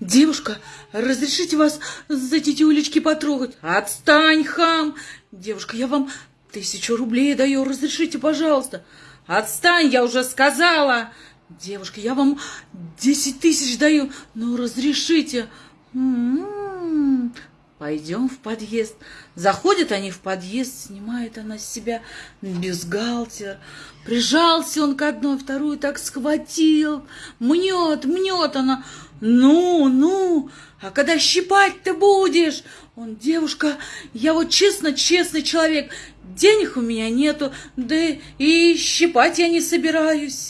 Девушка, разрешите вас за эти тюлечки потрогать? Отстань, хам! Девушка, я вам тысячу рублей даю, разрешите, пожалуйста. Отстань, я уже сказала. Девушка, я вам десять тысяч даю, но разрешите. М-м-м. Пойдем в подъезд. Заходят они в подъезд, снимает она с себя бюстгальтер. Прижался он к одной, вторую так схватил. Мнет, мнет она. Ну, ну, а когда щипать ты будешь? Он, девушка, я вот честно, честный человек. Денег у меня нету, да и щипать я не собираюсь.